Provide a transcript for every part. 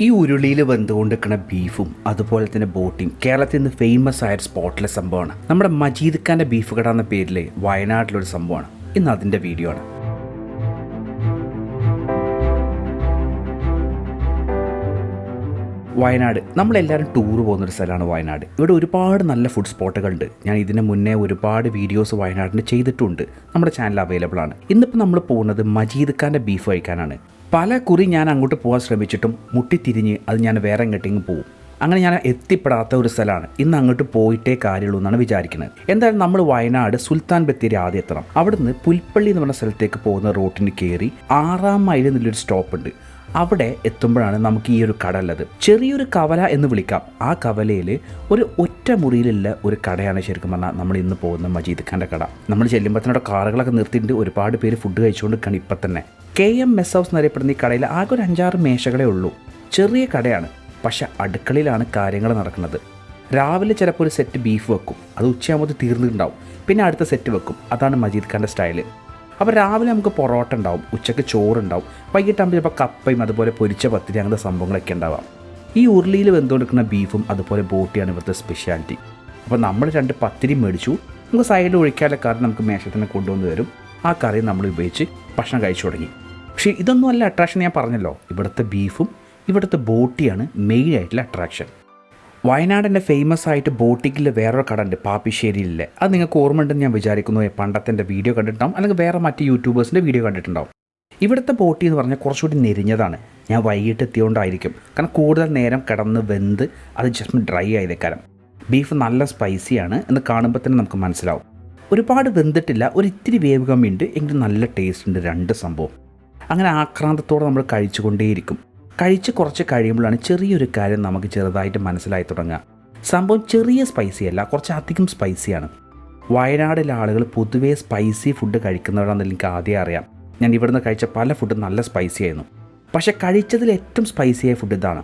ഈ ഉരുളിയിൽ വെന്തുകൊണ്ടിരിക്കുന്ന ബീഫും അതുപോലെ തന്നെ ബോട്ടിയും കേരളത്തിൽ നിന്ന് ഫേമസ് ആയ ഒരു സ്പോട്ടിലെ സംഭവമാണ്. നമ്മുടെ മജീദ് ഖാന്റെ ബീഫ് കട എന്ന പേരിൽ വയനാട്ടിലൊരു സംഭവമാണ്. ഇന്ന് അതിന്റെ വീഡിയോ ആണ്. വയനാട്. നമ്മളെല്ലാവരും ടൂർ പോകുന്നൊരു സ്ഥലമാണ് വയനാട്. ഇവിടെ ഒരുപാട് നല്ല ഫുഡ് സ്പോട്ടുകളുണ്ട് ഞാൻ ഇതിന് മുന്നേ ഒരുപാട് വീഡിയോസ് വയനാടിന് ചെയ്തിട്ടുണ്ട്. നമ്മുടെ ചാനൽ അവൈലബിൾ ആണ്. ഇന്നിപ്പോൾ നമ്മൾ പോകുന്നത് മജീദ് ഖാന്റെ ബീഫ് കഴിക്കാനാണ്. പല കുറി ഞാൻ അങ്ങോട്ട് പോകാൻ ശ്രമിച്ചിട്ടും മുട്ടിത്തിരിഞ്ഞ് അത് ഞാൻ വേറെ എങ്ങോട്ടെങ്കിലും പോകും അങ്ങനെ ഞാൻ എത്തിപ്പെടാത്ത ഒരു സ്ഥലമാണ്. ഇന്ന് അങ്ങോട്ട് പോയിട്ടേ കാര്യമുള്ളൂ എന്നാണ് വിചാരിക്കുന്നത്. എന്തായാലും നമ്മൾ വയനാട് സുൽത്താൻ ബത്തേരി ആദ്യം എത്തണം. അവിടുന്ന് പുൽപ്പള്ളി എന്ന് പറഞ്ഞ സ്ഥലത്തേക്ക് പോകുന്ന റോട്ടിന് കയറി ആറാം മൈൽ എന്നുള്ളൊരു സ്റ്റോപ്പ് ഉണ്ട് അവിടെ എത്തുമ്പോഴാണ് നമുക്ക് ഈ ഒരു കട ഉള്ളത്. ചെറിയൊരു കവല എന്ന് വിളിക്കാം. ആ കവലയിൽ ഒരു ഒറ്റ മുറിയിലുള്ള ഒരു കടയാണ് ശരിക്കും പറഞ്ഞാൽ നമ്മൾ ഇന്ന് പോകുന്ന മജീദ് ഖാന്റെ കട. നമ്മൾ ചെല്ലുമ്പോഴത്തേനോട് കാറുകളൊക്കെ നിർത്തിയിട്ട് ഒരുപാട് പേര് ഫുഡ് കഴിച്ചുകൊണ്ട് നിൽക്കുകയാണ് ഇപ്പം തന്നെ. കെ എം മെസ് ഹൗസ് എന്നറിയപ്പെടുന്ന ഈ കടയിൽ ആകെ ഒരു അഞ്ചാറ് മേശകളേ ഉള്ളൂ. ചെറിയ കടയാണ്. പക്ഷെ അടുക്കളയിലാണ് കാര്യങ്ങൾ നടക്കുന്നത്. രാവിലെ ചിലപ്പോൾ ഒരു സെറ്റ് ബീഫ് വെക്കും. അത് ഉച്ചയാകുമ്പോൾ തീർന്നിട്ടുണ്ടാവും. പിന്നെ അടുത്ത സെറ്റ് വെക്കും. അതാണ് മജീദ് ഖാന്റെ സ്റ്റൈൽ. അപ്പോൾ രാവിലെ നമുക്ക് പൊറോട്ട ഉണ്ടാവും. ഉച്ചയ്ക്ക് ചോറുണ്ടാവും. വൈകിട്ടാകുമ്പോൾ ചിലപ്പോൾ കപ്പയും അതുപോലെ പൊരിച്ച പത്തിരി അങ്ങനത്തെ സംഭവങ്ങളൊക്കെ ഉണ്ടാവാം. ഈ ഉരുളിയിൽ വെന്തുകൊടുക്കുന്ന ബീഫും അതുപോലെ ബോട്ടിയാണ് ഇവിടുത്തെ സ്പെഷ്യാലിറ്റി അപ്പോൾ നമ്മൾ രണ്ട് പത്തിരി മേടിച്ചു. നമുക്ക് സൈഡിൽ ഒഴിക്കാനുള്ള കറി നമുക്ക് മേശത്തിന് കൊണ്ടുവന്ന് തരും. ആ കറി നമ്മൾ ഉപയോഗിച്ച് ഭക്ഷണം കഴിച്ചു തുടങ്ങി. പക്ഷേ ഇതൊന്നും അല്ല അട്രാക്ഷൻ ഞാൻ പറഞ്ഞല്ലോ. ഇവിടുത്തെ ബീഫും ഇവിടുത്തെ ബോട്ടിയാണ് മെയിൻ ആയിട്ടുള്ള അട്രാക്ഷൻ വയനാടിന്റെ ഫേമസ് ആയിട്ട് ബോട്ടിക്കിൽ വേറൊരു കട ഉണ്ട് പാപ്പിശ്ശേരിയിലെ. അത് നിങ്ങൾക്ക് ഓർമ്മയുണ്ടെന്ന് ഞാൻ വിചാരിക്കുന്നു. പണ്ടത്തെ വീഡിയോ കണ്ടിട്ടുണ്ടാവും. അല്ലെങ്കിൽ വേറെ മറ്റ് യൂട്യൂബേഴ്സിന്റെ വീഡിയോ കണ്ടിട്ടുണ്ടാവും. ഇവിടുത്തെ ബോട്ടി എന്ന് പറഞ്ഞാൽ കുറച്ചുകൂടി നെരിഞ്ഞതാണ്. ഞാൻ വൈകിട്ട് എത്തിയോണ്ടായിരിക്കും. കാരണം കൂടുതൽ നേരം കിടന്ന് വെന്ത് അത് ജസ്റ്റ് ഡ്രൈ ആയതേക്കാരം ബീഫ് നല്ല സ്പൈസിയാണ് എന്ന് കാണുമ്പോൾ തന്നെ നമുക്ക് മനസ്സിലാവും. ഒരുപാട് വെന്തിട്ടില്ല. ഒരു ഇത്തിരി വേവ് എങ്കിലും നല്ല ടേസ്റ്റ് ഉണ്ട് രണ്ട് സംഭവം. അങ്ങനെ ആക്രാന്തത്തോടെ നമ്മൾ കഴിച്ചുകൊണ്ടേയിരിക്കും. കഴിച്ച് കുറച്ച് കഴിയുമ്പോഴാണ് ചെറിയൊരു കാര്യം നമുക്ക് ചെറുതായിട്ട് മനസ്സിലായി തുടങ്ങുക. സംഭവം ചെറിയ സ്പൈസി അല്ല കുറച്ച് അധികം സ്പൈസിയാണ് വയനാടിലെ ആളുകൾ പൊതുവേ സ്പൈസി ഫുഡ് കഴിക്കുന്നവരാണെന്ന് എനിക്ക് ആദ്യം അറിയാം. ഞാൻ ഇവിടുന്ന് കഴിച്ച പല ഫുഡും നല്ല സ്പൈസി ആയിരുന്നു. പക്ഷെ കഴിച്ചതിൽ ഏറ്റവും സ്പൈസിയായ ഫുഡ് ഇതാണ്.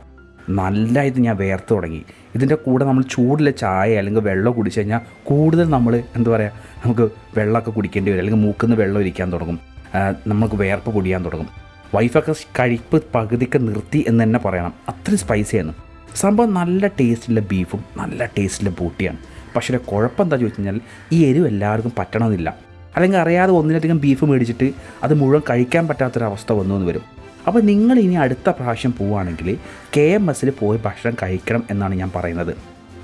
നല്ല ഇത് ഞാൻ വേർത്ത് തുടങ്ങി. ഇതിന്റെ കൂടെ നമ്മൾ ചൂടിലെ ചായ അല്ലെങ്കിൽ വെള്ളം കുടിച്ചു കഴിഞ്ഞാൽ കൂടുതൽ നമ്മൾ എന്താ പറയുക നമുക്ക് വെള്ളമൊക്കെ കുടിക്കേണ്ടി വരും. അല്ലെങ്കിൽ മൂക്കുന്ന വെള്ളം ഇരിക്കാൻ തുടങ്ങും. നമുക്ക് വേർപ്പ് പൊടിയാൻ തുടങ്ങും. വൈഫൊക്കെ കഴിപ്പ് പകുതിക്ക് നിർത്തി എന്ന് തന്നെ പറയണം. അത്രയും സ്പൈസിയാണ് സംഭവം നല്ല ടേസ്റ്റിലെ ബീഫും നല്ല ടേസ്റ്റിലെ ബൂട്ടിയാണ്. പക്ഷേ കുഴപ്പം എന്താ ചോദിച്ചു കഴിഞ്ഞാൽ ഈ എരിവ് എല്ലാവർക്കും പറ്റണമെന്നില്ല. അല്ലെങ്കിൽ അറിയാതെ ഒന്നിലധികം ബീഫ് മേടിച്ചിട്ട് അത് മുഴുവൻ കഴിക്കാൻ പറ്റാത്തൊരവസ്ഥ വന്നു എന്ന് വരും. അപ്പോൾ നിങ്ങൾ ഇനി അടുത്ത പ്രാവശ്യം പോവുകയാണെങ്കിൽ കെ എം എസ്സിൽ പോയി ഭക്ഷണം കഴിക്കണം എന്നാണ് ഞാൻ പറയുന്നത്.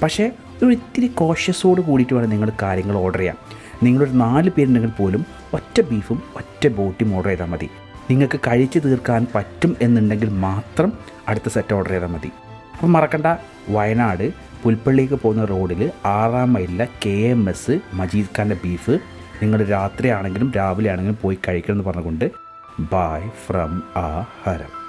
പക്ഷേ ഒരു ഇത്തിരി കോഷ്യസോട് കൂടിയിട്ട് വേണം നിങ്ങൾ കാര്യങ്ങൾ ഓർഡർ ചെയ്യാം നിങ്ങളൊരു നാല് പേരുണ്ടെങ്കിൽ പോലും ഒറ്റ ബീഫും ഒറ്റ ബോട്ടിയും ഓർഡർ ചെയ്താൽ മതി. നിങ്ങൾക്ക് കഴിച്ചു തീർക്കാൻ പറ്റും എന്നുണ്ടെങ്കിൽ മാത്രം അടുത്ത സെറ്റ് ഓർഡർ ചെയ്താൽ മതി. അപ്പം മറക്കണ്ട വയനാട് പുൽപ്പള്ളിക്ക് പോകുന്ന റോഡിൽ ആറാം മൈലിലെ കെ എം എസ് മജീദ് ഖാന്റെ ബീഫ് നിങ്ങൾ രാത്രിയാണെങ്കിലും രാവിലെ ആണെങ്കിലും പോയി കഴിക്കണം എന്ന് പറഞ്ഞുകൊണ്ട് ബായ് ഫ്രം ആ ഹരം